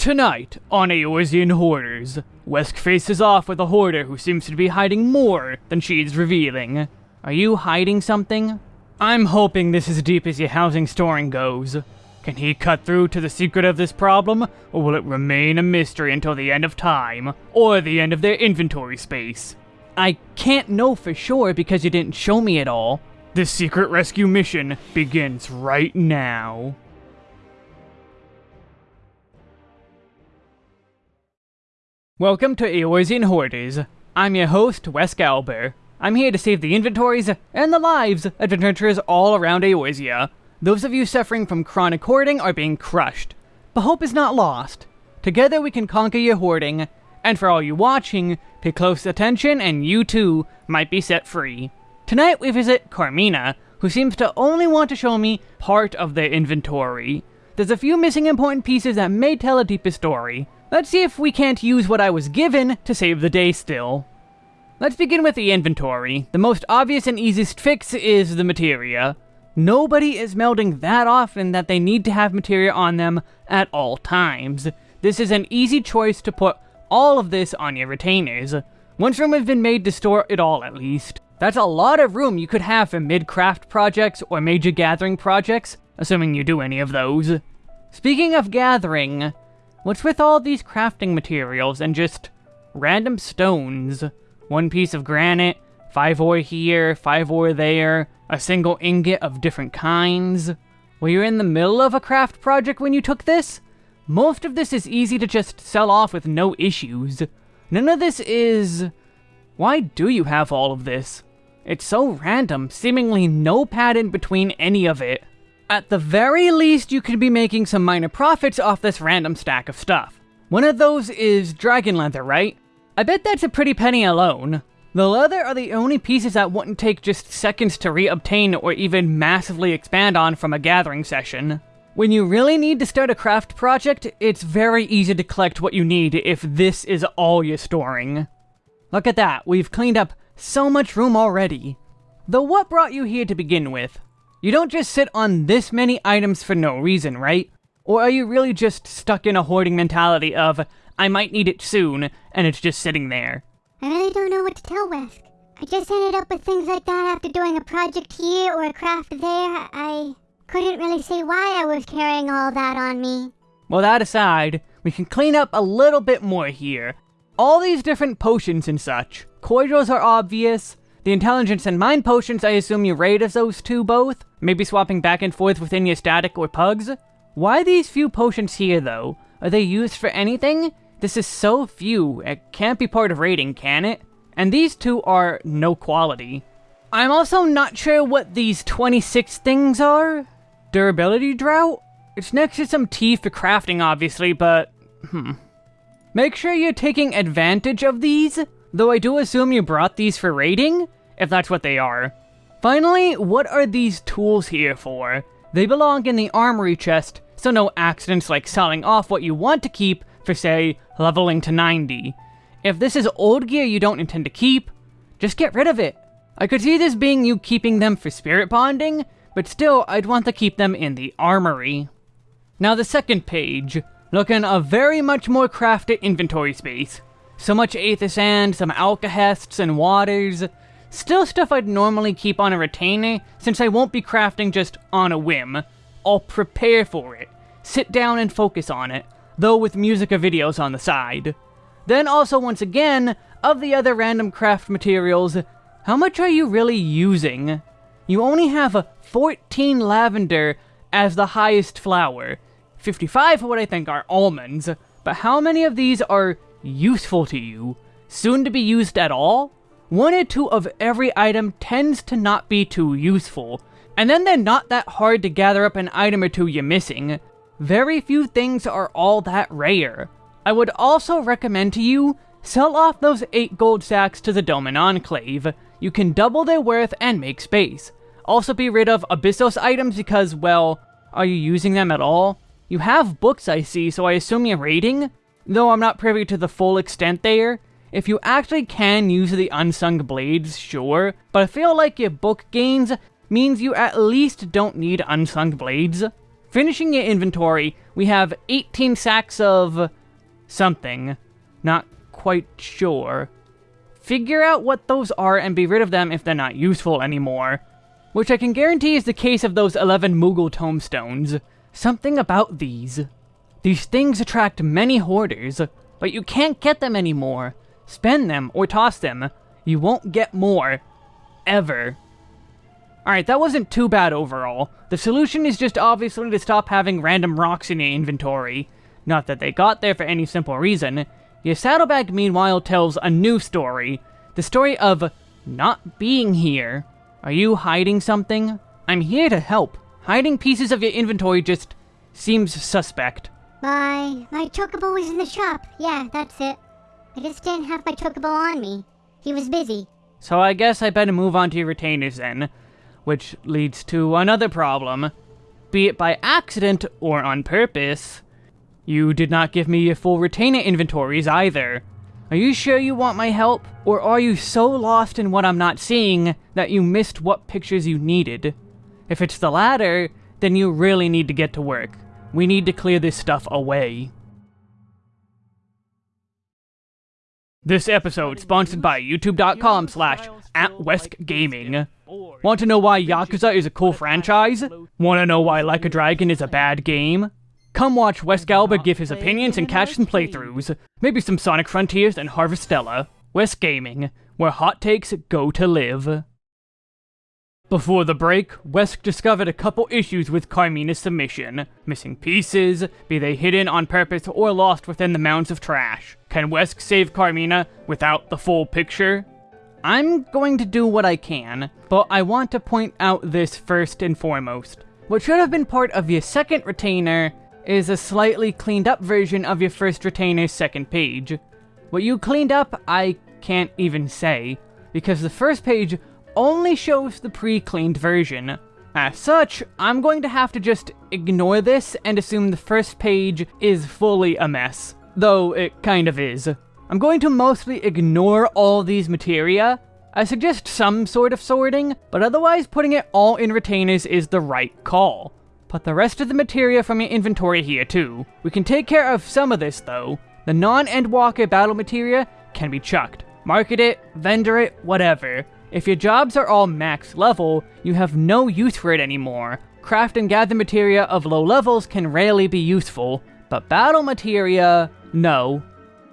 Tonight, on Eorzean Hoarders, Wesk faces off with a hoarder who seems to be hiding more than she is revealing. Are you hiding something? I'm hoping this is as deep as your housing storing goes. Can he cut through to the secret of this problem, or will it remain a mystery until the end of time, or the end of their inventory space? I can't know for sure because you didn't show me it all. This secret rescue mission begins right now. Welcome to Eorzean Hoarders. I'm your host, Wes Galber. I'm here to save the inventories and the lives of adventurers all around Eorzea. Those of you suffering from chronic hoarding are being crushed, but hope is not lost. Together we can conquer your hoarding, and for all you watching, pay close attention and you too might be set free. Tonight we visit Carmina, who seems to only want to show me part of their inventory. There's a few missing important pieces that may tell a deeper story, Let's see if we can't use what I was given to save the day still. Let's begin with the inventory. The most obvious and easiest fix is the materia. Nobody is melding that often that they need to have materia on them at all times. This is an easy choice to put all of this on your retainers. Once room has been made to store it all at least. That's a lot of room you could have for mid-craft projects or major gathering projects, assuming you do any of those. Speaking of gathering, What's with all these crafting materials and just random stones? One piece of granite, five ore here, five ore there, a single ingot of different kinds. Were you in the middle of a craft project when you took this? Most of this is easy to just sell off with no issues. None of this is... Why do you have all of this? It's so random, seemingly no pattern between any of it. At the very least, you could be making some minor profits off this random stack of stuff. One of those is dragon leather, right? I bet that's a pretty penny alone. The leather are the only pieces that wouldn't take just seconds to re-obtain or even massively expand on from a gathering session. When you really need to start a craft project, it's very easy to collect what you need if this is all you're storing. Look at that, we've cleaned up so much room already. Though what brought you here to begin with? You don't just sit on this many items for no reason, right? Or are you really just stuck in a hoarding mentality of, I might need it soon, and it's just sitting there? I really don't know what to tell Wesk. I just ended up with things like that after doing a project here or a craft there. I couldn't really say why I was carrying all that on me. Well, that aside, we can clean up a little bit more here. All these different potions and such. Cordials are obvious, the intelligence and mind potions, I assume you rate as those two both? Maybe swapping back and forth within your static or pugs? Why these few potions here, though? Are they used for anything? This is so few, it can't be part of raiding, can it? And these two are no quality. I'm also not sure what these 26 things are. Durability draught? It's next to some tea for crafting, obviously, but... Hmm. Make sure you're taking advantage of these. Though I do assume you brought these for raiding, if that's what they are. Finally, what are these tools here for? They belong in the armory chest, so no accidents like selling off what you want to keep for, say, leveling to 90. If this is old gear you don't intend to keep, just get rid of it. I could see this being you keeping them for spirit bonding, but still, I'd want to keep them in the armory. Now the second page, looking a very much more crafted inventory space. So much aether sand, some alkahests and waters. Still stuff I'd normally keep on a retainer, since I won't be crafting just on a whim. I'll prepare for it, sit down and focus on it, though with music or videos on the side. Then also once again, of the other random craft materials, how much are you really using? You only have a 14 lavender as the highest flower, 55 for what I think are almonds, but how many of these are useful to you, soon to be used at all, one or two of every item tends to not be too useful, and then they're not that hard to gather up an item or two you're missing. Very few things are all that rare. I would also recommend to you, sell off those 8 gold sacks to the Doman Enclave. You can double their worth and make space. Also be rid of Abyssos items because, well, are you using them at all? You have books I see, so I assume you're raiding? Though I'm not privy to the full extent there, if you actually can use the unsung blades, sure, but I feel like your book gains means you at least don't need unsung blades. Finishing your inventory, we have 18 sacks of something. Not quite sure. Figure out what those are and be rid of them if they're not useful anymore. Which I can guarantee is the case of those 11 Moogle tomestones. Something about these. These things attract many hoarders, but you can't get them anymore. Spend them or toss them. You won't get more. Ever. Alright, that wasn't too bad overall. The solution is just obviously to stop having random rocks in your inventory. Not that they got there for any simple reason. Your saddlebag, meanwhile, tells a new story. The story of not being here. Are you hiding something? I'm here to help. Hiding pieces of your inventory just seems suspect. My my chocobo was in the shop. Yeah, that's it. I just didn't have my chocobo on me. He was busy. So I guess I better move on to your retainers then. Which leads to another problem. Be it by accident or on purpose, you did not give me your full retainer inventories either. Are you sure you want my help? Or are you so lost in what I'm not seeing that you missed what pictures you needed? If it's the latter, then you really need to get to work. We need to clear this stuff away. This episode sponsored by youtube.com slash at Gaming. Want to know why Yakuza is a cool franchise? Want to know why Like a Dragon is a bad game? Come watch Wesgalber give his opinions and catch some playthroughs. Maybe some Sonic Frontiers and Harvestella. West Gaming, where hot takes go to live. Before the break, Wesk discovered a couple issues with Carmina's submission. Missing pieces, be they hidden on purpose or lost within the mounds of trash. Can Wesk save Carmina without the full picture? I'm going to do what I can, but I want to point out this first and foremost. What should have been part of your second retainer is a slightly cleaned up version of your first retainer's second page. What you cleaned up, I can't even say, because the first page only shows the pre-cleaned version. As such, I'm going to have to just ignore this and assume the first page is fully a mess. Though it kind of is. I'm going to mostly ignore all these materia. I suggest some sort of sorting, but otherwise putting it all in retainers is the right call. Put the rest of the materia from your inventory here too. We can take care of some of this though. The non-Endwalker battle materia can be chucked. Market it, vendor it, whatever. If your jobs are all max level, you have no use for it anymore. Craft and gather materia of low levels can rarely be useful, but battle materia, no.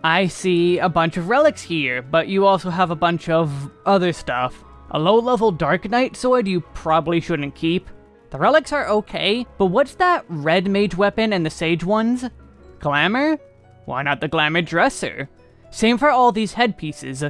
I see a bunch of relics here, but you also have a bunch of other stuff. A low-level Dark Knight sword you probably shouldn't keep. The relics are okay, but what's that red mage weapon and the sage ones? Glamour? Why not the glamour dresser? Same for all these headpieces.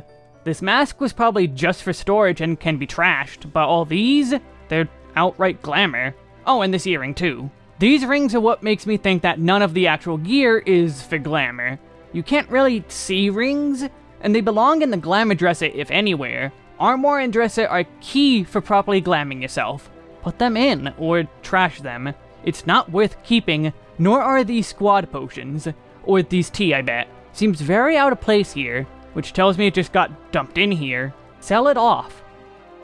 This mask was probably just for storage and can be trashed, but all these, they're outright glamour. Oh, and this earring too. These rings are what makes me think that none of the actual gear is for glamour. You can't really see rings, and they belong in the glamour dresser if anywhere. Armoire and dresser are key for properly glamming yourself. Put them in, or trash them. It's not worth keeping, nor are these squad potions. Or these tea, I bet. Seems very out of place here which tells me it just got dumped in here. Sell it off.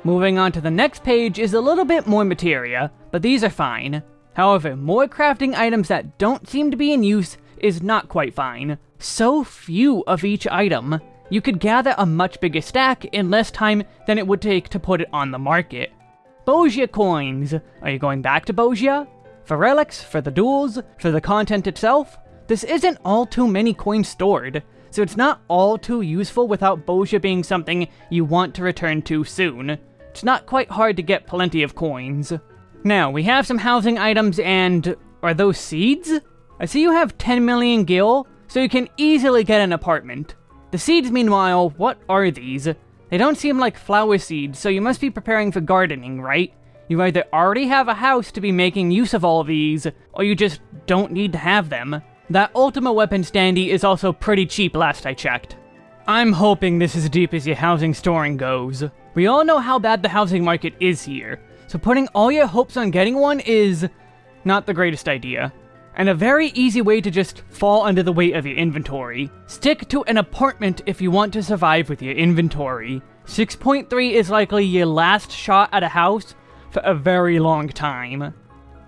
Moving on to the next page is a little bit more materia, but these are fine. However, more crafting items that don't seem to be in use is not quite fine. So few of each item. You could gather a much bigger stack in less time than it would take to put it on the market. Bozja coins. Are you going back to Bozja? For relics, for the duels, for the content itself? This isn't all too many coins stored so it's not all too useful without Bozja being something you want to return to soon. It's not quite hard to get plenty of coins. Now, we have some housing items and... are those seeds? I see you have 10 million gil, so you can easily get an apartment. The seeds, meanwhile, what are these? They don't seem like flower seeds, so you must be preparing for gardening, right? You either already have a house to be making use of all these, or you just don't need to have them. That Ultima weapon standee is also pretty cheap last I checked. I'm hoping this is deep as your housing storing goes. We all know how bad the housing market is here, so putting all your hopes on getting one is not the greatest idea. And a very easy way to just fall under the weight of your inventory. Stick to an apartment if you want to survive with your inventory. 6.3 is likely your last shot at a house for a very long time.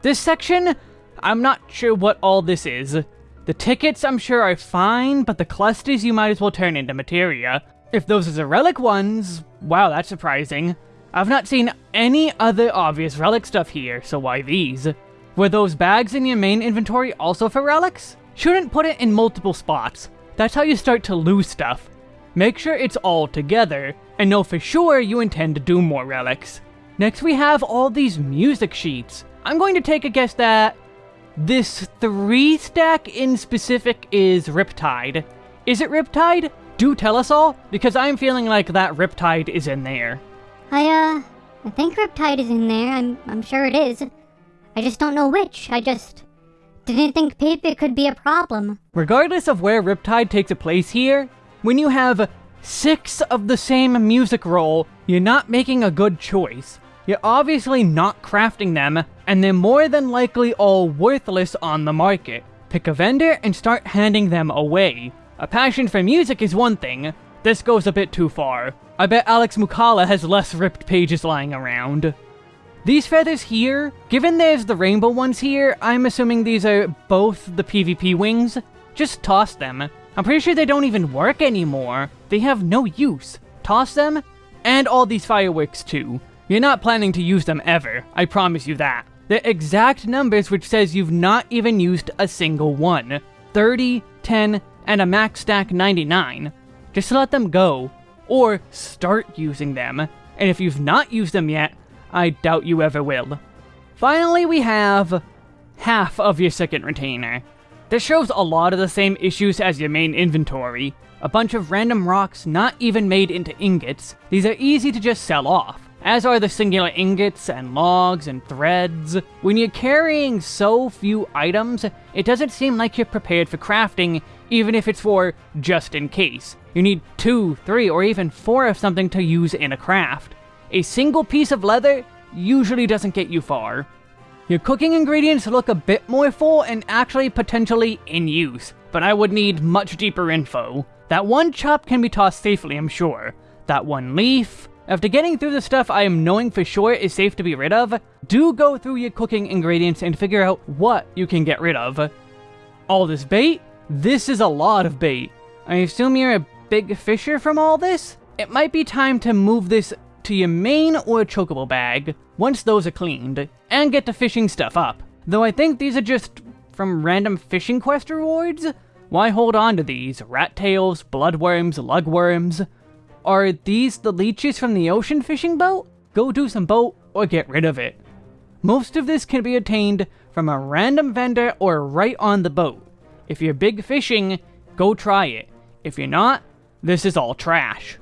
This section I'm not sure what all this is. The tickets I'm sure are fine, but the clusters you might as well turn into materia. If those are the relic ones, wow, that's surprising. I've not seen any other obvious relic stuff here, so why these? Were those bags in your main inventory also for relics? Shouldn't put it in multiple spots. That's how you start to lose stuff. Make sure it's all together, and know for sure you intend to do more relics. Next we have all these music sheets. I'm going to take a guess that this three stack in specific is Riptide. Is it Riptide? Do tell us all, because I'm feeling like that Riptide is in there. I, uh, I think Riptide is in there. I'm, I'm sure it is. I just don't know which. I just didn't think paper could be a problem. Regardless of where Riptide takes a place here, when you have six of the same music roll, you're not making a good choice. You're obviously not crafting them, and they're more than likely all worthless on the market. Pick a vendor and start handing them away. A passion for music is one thing, this goes a bit too far. I bet Alex Moukala has less ripped pages lying around. These feathers here, given there's the rainbow ones here, I'm assuming these are both the PvP wings. Just toss them. I'm pretty sure they don't even work anymore. They have no use. Toss them, and all these fireworks too. You're not planning to use them ever, I promise you that. The exact numbers which says you've not even used a single one. 30, 10, and a max stack 99. Just let them go. Or start using them. And if you've not used them yet, I doubt you ever will. Finally, we have half of your second retainer. This shows a lot of the same issues as your main inventory. A bunch of random rocks not even made into ingots. These are easy to just sell off as are the singular ingots and logs and threads. When you're carrying so few items, it doesn't seem like you're prepared for crafting, even if it's for just in case. You need two, three, or even four of something to use in a craft. A single piece of leather usually doesn't get you far. Your cooking ingredients look a bit more full and actually potentially in use, but I would need much deeper info. That one chop can be tossed safely, I'm sure. That one leaf, after getting through the stuff I am knowing for sure is safe to be rid of, do go through your cooking ingredients and figure out what you can get rid of. All this bait? This is a lot of bait. I assume you're a big fisher from all this? It might be time to move this to your main or chocobo bag, once those are cleaned, and get the fishing stuff up. Though I think these are just from random fishing quest rewards? Why hold on to these? Rat tails, bloodworms, lugworms? Are these the leeches from the ocean fishing boat? Go do some boat or get rid of it. Most of this can be obtained from a random vendor or right on the boat. If you're big fishing, go try it. If you're not, this is all trash.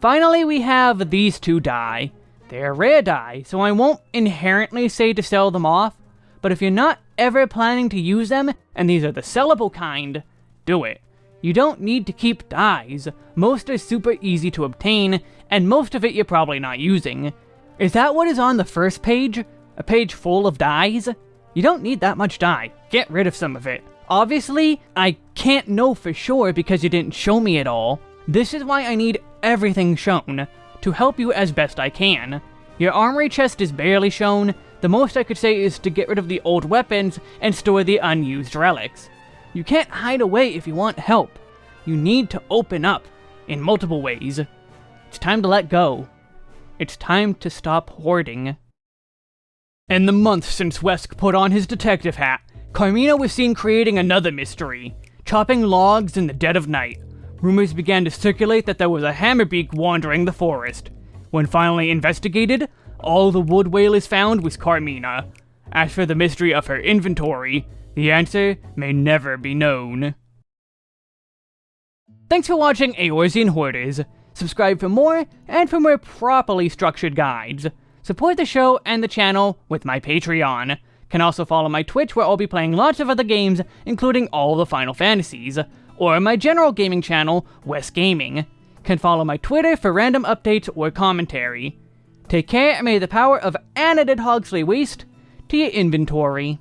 Finally, we have these two dye. They're rare dye, so I won't inherently say to sell them off, but if you're not ever planning to use them, and these are the sellable kind, do it. You don't need to keep dyes. Most are super easy to obtain, and most of it you're probably not using. Is that what is on the first page? A page full of dyes? You don't need that much dye. Get rid of some of it. Obviously, I can't know for sure because you didn't show me it all. This is why I need everything shown, to help you as best I can. Your armory chest is barely shown, the most I could say is to get rid of the old weapons and store the unused relics. You can't hide away if you want help. You need to open up in multiple ways. It's time to let go. It's time to stop hoarding. In the month since Wesk put on his detective hat, Carmina was seen creating another mystery, chopping logs in the dead of night. Rumors began to circulate that there was a hammerbeak wandering the forest. When finally investigated, all the Wood Wailers found was Carmina. As for the mystery of her inventory, the answer may never be known. Thanks for watching Eorzean Hoarders. Subscribe for more, and for more properly structured guides. Support the show and the channel with my Patreon. Can also follow my Twitch where I'll be playing lots of other games, including all the Final Fantasies. Or my general gaming channel, West Gaming. Can follow my Twitter for random updates or commentary. Take care and may the power of unedited Hogsley Waste to your inventory.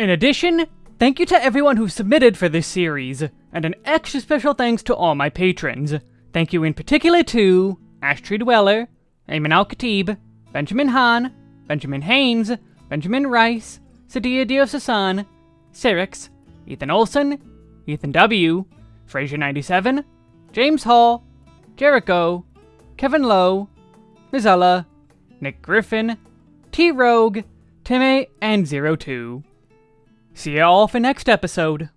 In addition, thank you to everyone who submitted for this series, and an extra special thanks to all my patrons. Thank you in particular to Ashtree Dweller, Amin Al Khatib, Benjamin Hahn, Benjamin Haynes, Benjamin Rice, Sadia Diosasan, Cyrix, Ethan Olson, Ethan W., Fraser97, James Hall, Jericho, Kevin Lowe, Mizella, Nick Griffin, T Rogue, Timmy, and Zero Two. See y'all for next episode.